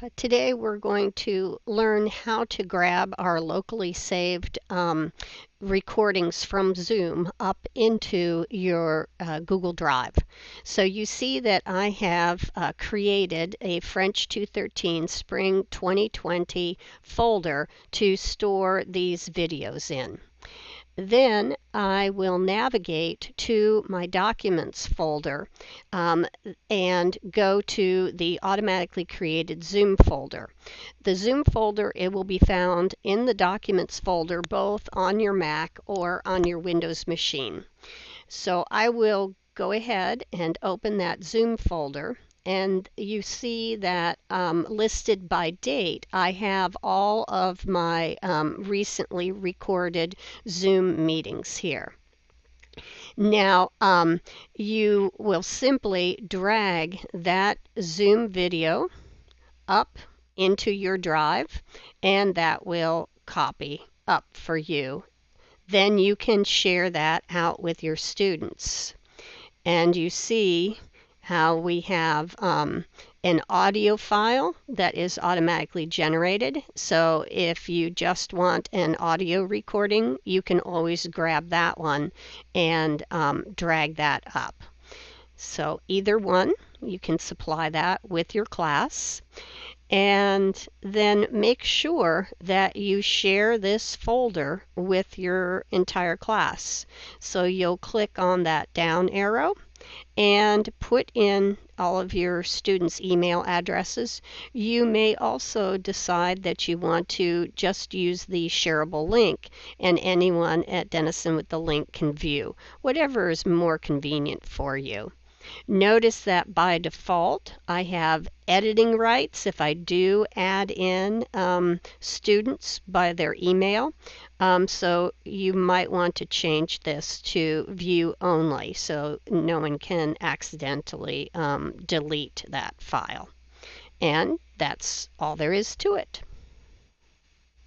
Uh, today we're going to learn how to grab our locally saved um, recordings from Zoom up into your uh, Google Drive. So you see that I have uh, created a French 213 Spring 2020 folder to store these videos in. Then I will navigate to my Documents folder um, and go to the automatically created Zoom folder. The Zoom folder, it will be found in the Documents folder both on your Mac or on your Windows machine. So I will go ahead and open that Zoom folder and you see that um, listed by date, I have all of my um, recently recorded Zoom meetings here. Now, um, you will simply drag that Zoom video up into your drive, and that will copy up for you. Then you can share that out with your students. And you see how we have um, an audio file that is automatically generated. So if you just want an audio recording, you can always grab that one and um, drag that up. So either one, you can supply that with your class. And then make sure that you share this folder with your entire class. So you'll click on that down arrow and put in all of your students' email addresses. You may also decide that you want to just use the shareable link, and anyone at Denison with the link can view, whatever is more convenient for you. Notice that by default, I have editing rights if I do add in um, students by their email. Um, so you might want to change this to view only so no one can accidentally um, delete that file. And that's all there is to it.